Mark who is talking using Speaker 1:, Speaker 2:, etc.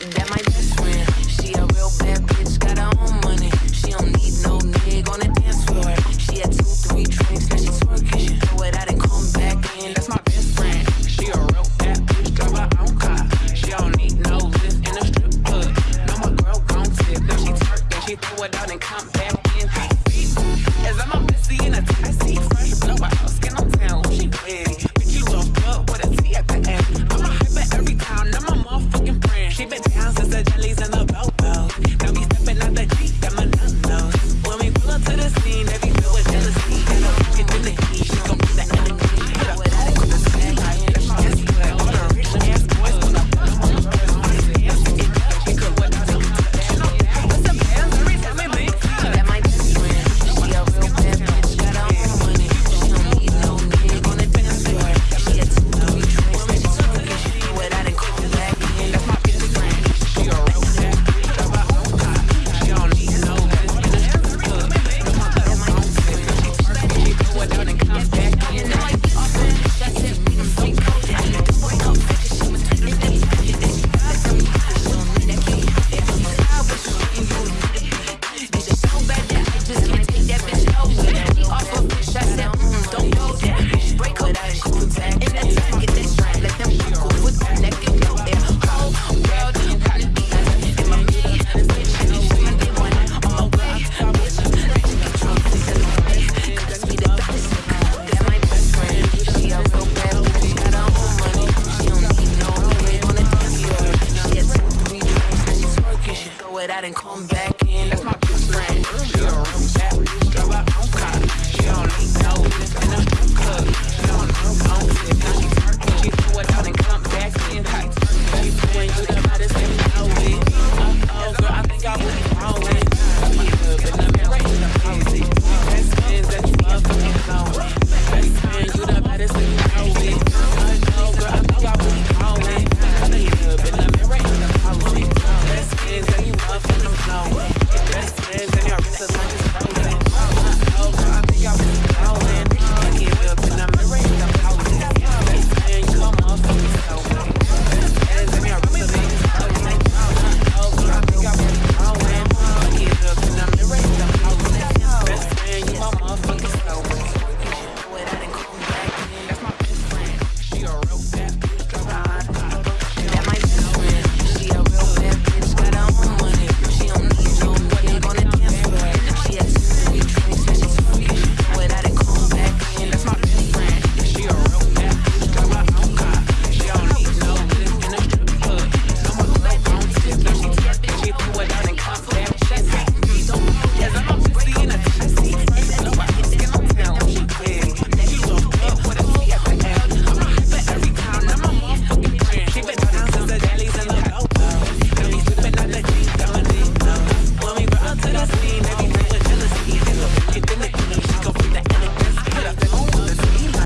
Speaker 1: That my best friend. She a real bad bitch, got her own money. She don't need no nigga on the dance floor. She had two, three drinks, now she twerking. She throw it out and come back in. That's my best friend.
Speaker 2: She a real bad bitch, got her own car. She don't need no in strip club. No, my girl she she throw it out and come back. and
Speaker 1: come back in. That's my